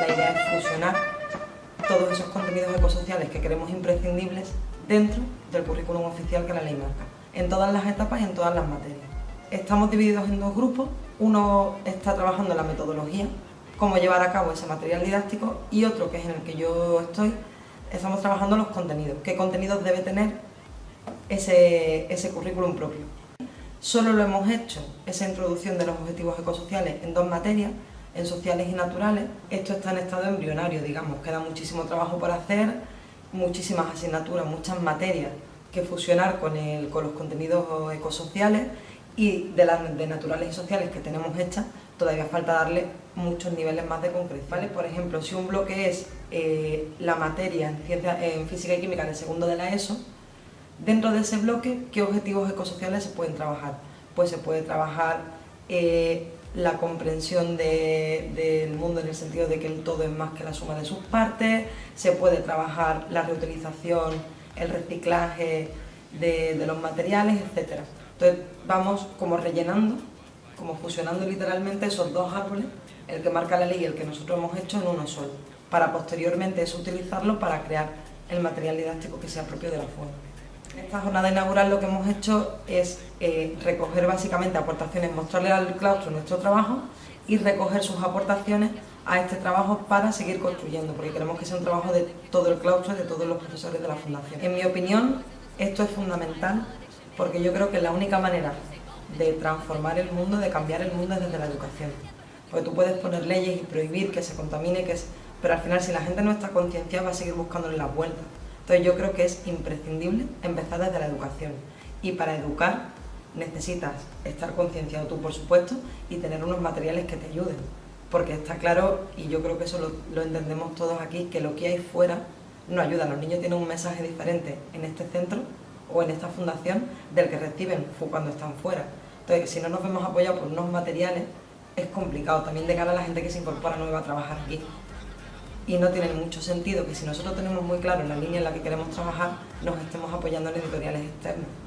la idea es fusionar todos esos contenidos ecosociales que queremos imprescindibles dentro del currículum oficial que la ley marca, en todas las etapas y en todas las materias. Estamos divididos en dos grupos, uno está trabajando la metodología, cómo llevar a cabo ese material didáctico, y otro, que es en el que yo estoy, estamos trabajando los contenidos, qué contenidos debe tener ese, ese currículum propio. Solo lo hemos hecho, esa introducción de los objetivos ecosociales, en dos materias, en sociales y naturales. Esto está en estado embrionario, digamos, queda muchísimo trabajo por hacer, muchísimas asignaturas, muchas materias que fusionar con, el, con los contenidos ecosociales y de las de naturales y sociales que tenemos hechas, todavía falta darle muchos niveles más de concreción. Por ejemplo, si un bloque es eh, la materia en, ciencia, en física y química de segundo de la ESO, dentro de ese bloque, ¿qué objetivos ecosociales se pueden trabajar? Pues se puede trabajar eh, la comprensión del mundo en el sentido de que el todo es más que la suma de sus partes, se puede trabajar la reutilización, el reciclaje de, los materiales, etc. Entonces vamos como rellenando, como fusionando literalmente esos dos árboles, el que marca la ley y el que nosotros hemos hecho en uno solo, para posteriormente eso utilizarlo para crear el material didáctico que sea propio de la forma. En esta jornada inaugural lo que hemos hecho es eh, recoger básicamente aportaciones, mostrarle al claustro nuestro trabajo y recoger sus aportaciones a este trabajo para seguir construyendo, porque queremos que sea un trabajo de todo el claustro y de todos los profesores de la Fundación. En mi opinión, esto es fundamental porque yo creo que la única manera de transformar el mundo, de cambiar el mundo es desde la educación. Porque tú puedes poner leyes y prohibir que se contamine, que es... pero al final si la gente no está concienciada va a seguir buscándole las vueltas. Entonces yo creo que es imprescindible empezar desde la educación y para educar necesitas estar concienciado tú por supuesto y tener unos materiales que te ayuden porque está claro, y yo creo que eso lo, entendemos todos aquí, que lo que hay fuera no ayuda. Los niños tienen un mensaje diferente en este centro o en esta fundación del que reciben cuando están fuera. Entonces, si no nos vemos apoyados por unos materiales, es complicado también de cara a la gente que se incorpora nueva a trabajar aquí y no tiene mucho sentido que si nosotros tenemos muy claro la línea en la que queremos trabajar, nos estemos apoyando en editoriales externos.